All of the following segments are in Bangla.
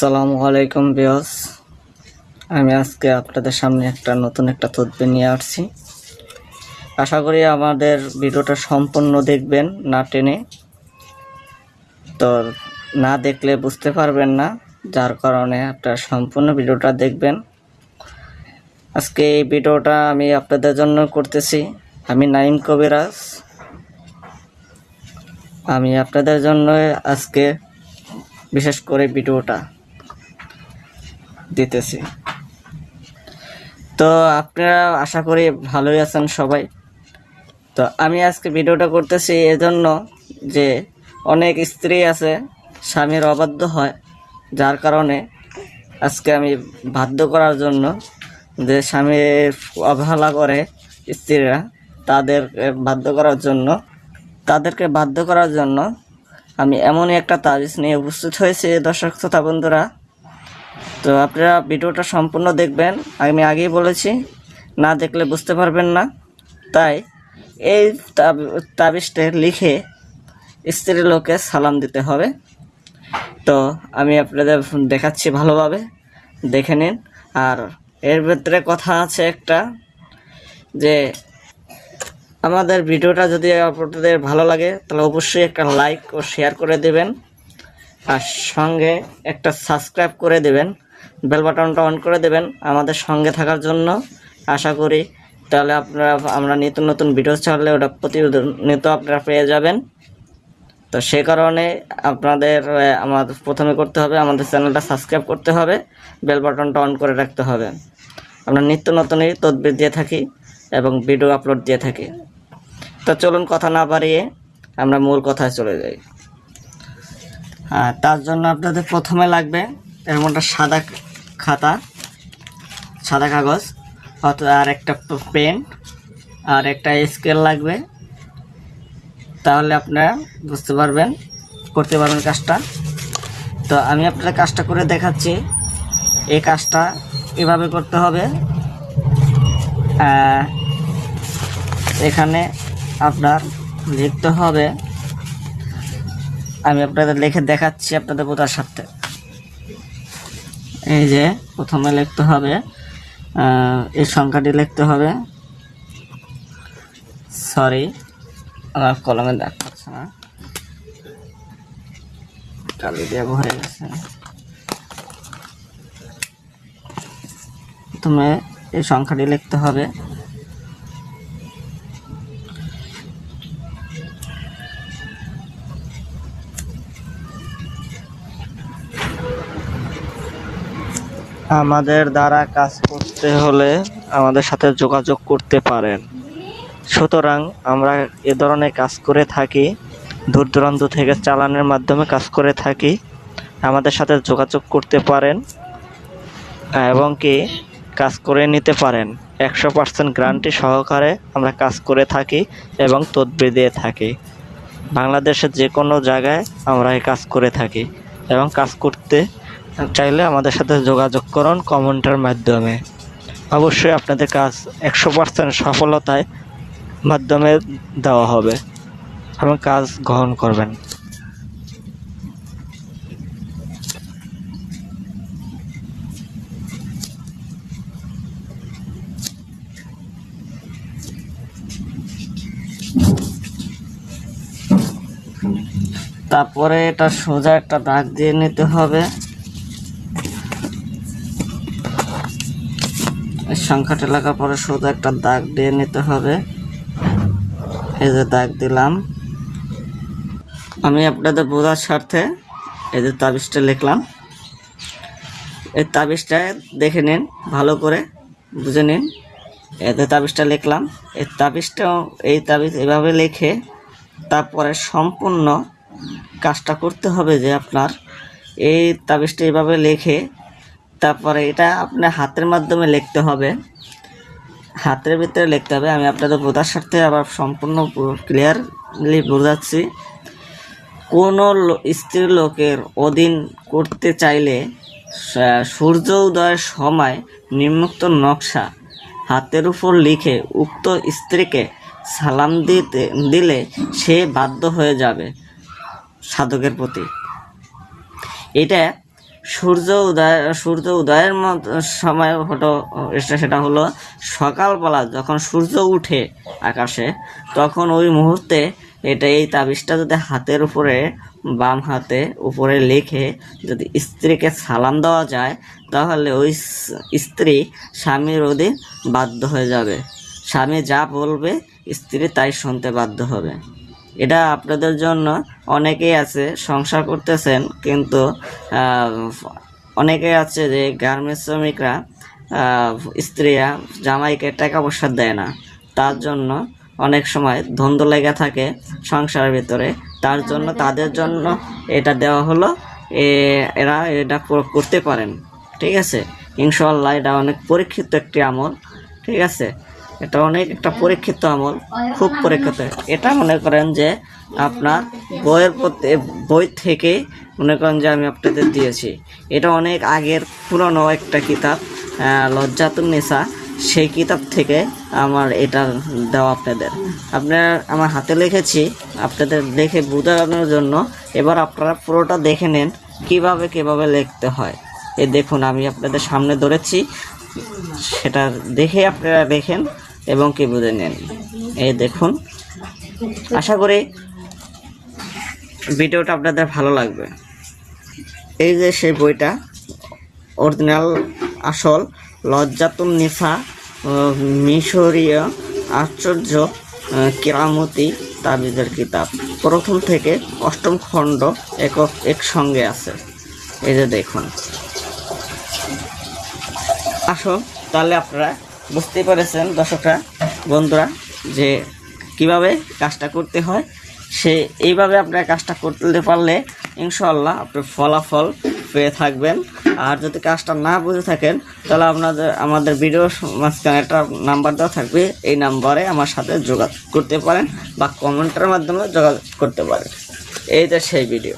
আসসালামু আলাইকুম বিয়স আমি আজকে আপনাদের সামনে একটা নতুন একটা তদবির নিয়ে আসছি। আশা করি আমাদের ভিডিওটা সম্পূর্ণ দেখবেন না টেনে। তো না দেখলে বুঝতে পারবেন না, যার কারণে আপনারা সম্পূর্ণ ভিডিওটা দেখবেন। আজকে এই ভিডিওটা আমি আপনাদের জন্য করতেছি। আমি নাইম কবিরাজ। আমি আপনাদের জন্য আজকে বিশেষ করে ভিডিওটা। দিতেছি। তো আপনারা আশা করি ভালোই আছেন সবাই। তো আমি আজকে ভিডিওটা করতেছি এজন্য যে অনেক স্ত্রী আছে, স্বামীর অবাধ্য হয়, যার কারণে আজকে আমি বাধ্য করার জন্য যে স্বামীর অবহেলা করে স্ত্রীরা তাদেরকে বাধ্য করার জন্য, তাদেরকে বাধ্য করার জন্য আমি এমনই একটা তাবিজ নিয়ে উপস্থিত হয়েছি। দর্শক, শ্রোতা, বন্ধুরা তো আপনারা ভিডিওটা সম্পূর্ণ দেখবেন। আমি আগেই বলেছি, না দেখলে বুঝতে পারবেন না। তাই এই তাব- তাবিজটা লিখে স্ত্রী লোকে সালাম দিতে হবে। তো আমি আপনাদের দেখাচ্ছি ভালোভাবে, দেখে নিন। আর এর ভেতরে কথা আছে একটা, যে আমাদের ভিডিওটা যদি আপনাদের ভালো লাগে, তাহলে অবশ্যই একটা লাইক ও শেয়ার করে দেবেন। আর সঙ্গে একটা সাবস্ক্রাইব করে দেবেন। বেল বাটনটা অন করে দেবেন আমাদের সঙ্গে থাকার জন্য। আশা করি তাহলে আপনারা, আমরা নিত্য নতুন ভিডিও ছাড়লে ওটা প্রতিনিয়ত আপনারা পেয়ে যাবেন। তো সে কারণে আপনাদের আমাদের প্রথমে করতে হবে, আমাদের চ্যানেলটা সাবস্ক্রাইব করতে হবে, বেল বাটনটা অন করে রাখতে হবে। আমরা নিত্য নতুনই তদবির দিয়ে থাকি এবং ভিডিও আপলোড দিয়ে থাকি। তো চলুন কথা না বাড়িয়ে আমরা মূল কথায় চলে যাই। তার জন্য আপনাদের প্রথমে লাগবে এরকম একটা সাদা খাতা, সাদা কাগজ আর একটা পেন, আর একটা স্কেল লাগবে। তাহলে আপনারা বুঝতে পারবেন, করতে পারবেন কাজটা। তো আমি আপনাদের কাজটা করে দেখাচ্ছি। এই কাজটা এভাবে করতে হবে। এখানে আপনার লিখতে হবে। আমি আপনাদের লিখে দেখাচ্ছি আপনাদের বোঝার সাথে। এই যে প্রথমে লিখতে হবে এই সংখ্যাটি লিখতে হবে। সরি আমার কলমে দেখাচ্ছে না। কালি দিয়ে ভরে গেছে। প্রথমে এই সংখ্যাটি লিখতে হবে। আমাদের দ্বারা কাজ করতে হলে আমাদের সাথে যোগাযোগ করতে পারেন। সুতরাং আমরা এ ধরনের কাজ করে থাকি, দূর দূরান্ত থেকে চালানের মাধ্যমে কাজ করে থাকি, আমাদের সাথে যোগাযোগ করতে পারেন এবং কি কাজ করে নিতে পারেন। একশো পার্সেন্ট গ্রান্টি সহকারে আমরা কাজ করে থাকি এবং তদবির দিয়ে থাকি। বাংলাদেশের যে কোনো জায়গায় আমরা এই কাজ করে থাকি এবং কাজ করতে চাইলে আমাদের সাথে যোগাযোগ করুন কমেন্টের মাধ্যমে। অবশ্যই আপনাদের কাজ একশো পার্সেন্ট সফলতায় মাধ্যমে দেওয়া হবে। এবং কাজ গ্রহণ করবেন। তারপরে এটা সোজা একটা দাগ দিয়ে নিতে হবে। সংখ্যাটা লেখার পরে সোজা একটা দাগ দিয়ে নিতে হবে। এই যে দাগ দিলাম। আমি আপনাদের বোঝার স্বার্থে এই যে তাবিজটা লিখলাম। এই তাবিজটা দেখে নিন, ভালো করে বুঝে নিন। এতে তাবিজটা লিখলাম। এই তাবিজটাও এই তাবিজ এভাবে লিখে তারপরে সম্পূর্ণ কাজটা করতে হবে যে আপনার এই তাবিজটা এভাবে লিখে তারপরে এটা আপনার হাতের মাধ্যমে লিখতে হবে। হাতের ভিতরে লিখতে হবে। আমি আপনাদের বোঝার স্বার্থে আবার সম্পূর্ণ ক্লিয়ারলি বোঝাচ্ছি। কোনো স্ত্রী লোকের অধীন করতে চাইলে সূর্য উদয়ের সময় নিম্নোক্ত নকশা হাতের উপর লিখে উক্ত স্ত্রীকে সালাম দিতে দিলে সে বাধ্য হয়ে যাবে সাধকের প্রতি। এটা সূর্য উদয়, সূর্য উদয়ের মত সময় এটা সেটা হলো সকালবেলা যখন সূর্য উঠে আকাশে, তখন ওই মুহূর্তে এটা এই তাবিজটা যদি হাতের উপরে, বাম হাতে উপরে লিখে যদি স্ত্রীকে সালাম দেওয়া যায়, তাহলে ওই স্ত্রী স্বামীর অধীন বাধ্য হয়ে যাবে। স্বামী যা বলবে, স্ত্রী তাই শুনতে বাধ্য হবে। এটা আপনাদের জন্য অনেকেই আছে, সংসার করতেছেন, কিন্তু অনেকেই আছে যে গার্মেন্টস শ্রমিকরা স্ত্রীরা জামাইকে টাকা পয়সা দেয় না। তার জন্য অনেক সময় ধন্দ লেগে থাকে সংসারের ভিতরে। তার জন্য তাদের জন্য এটা দেওয়া হলো এরা এটা করতে পারেন, ঠিক আছে? ইনশাল্লাহ এটা অনেক পরীক্ষিত একটি আমল, ঠিক আছে? এটা অনেক একটা পরীক্ষিত আমল, খুব পরীক্ষিত। এটা মনে করেন যে আপনার বইয়ের প্রতি, বই থেকে মনে করেন যে আমি আপনাদের দিয়েছি। এটা অনেক আগের পুরনো একটা কিতাব লজ্জাতুন নেশা সেই কিতাব থেকে আমার এটা দেওয়া আপনাদের। আপনার আমার হাতে লিখেছি, আপনাদের দেখে বোঝানোর জন্য। এবার আপনারা পুরোটা দেখে নেন, কীভাবে কীভাবে লিখতে হয়। এ দেখুন, আমি আপনাদের সামনে ধরেছি। সেটা দেখে আপনারা দেখেন। এবং কি বুঝে নেন? এই দেখুন। আশা করি ভিডিওটা আপনাদের ভালো লাগবে। এই যে সেই বইটা, অরিজিনাল, আসল লজ্জাতুন নিফা মিশরীয়, আশ্চর্য কেরামতি তাবিজের কিতাব। প্রথম থেকে অষ্টম খণ্ড একক একসঙ্গে আছে। এই যে দেখুন। আসো, তাহলে আপনারা বুঝতে পেরেছেন দর্শকরা, বন্ধুরা, যে কীভাবে কাজটা করতে হয়, সে এইভাবে আপনারা কাজটা করতে পারলে ইনশাল্লাহ আপনি ফলাফল পেয়ে থাকবেন। আর যদি কাজটা না বুঝে থাকেন, তাহলে আপনাদের, আমাদের ভিডিও মাঝখানে একটা নাম্বার দেওয়া থাকবে, এই নাম্বারে আমার সাথে যোগাযোগ করতে পারেন বা কমেন্টের মাধ্যমে যোগাযোগ করতে পারেন। এই যে সেই ভিডিও।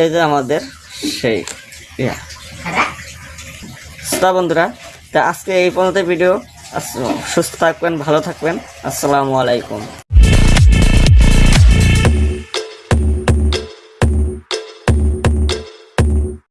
এই যে আমাদের সেই ইয়া। তা বন্ধুরা তা আজকে এই পর্যন্ত ভিডিও। সুস্থ থাকবেন ভালো থাকবেন। আসসালামু আলাইকুম।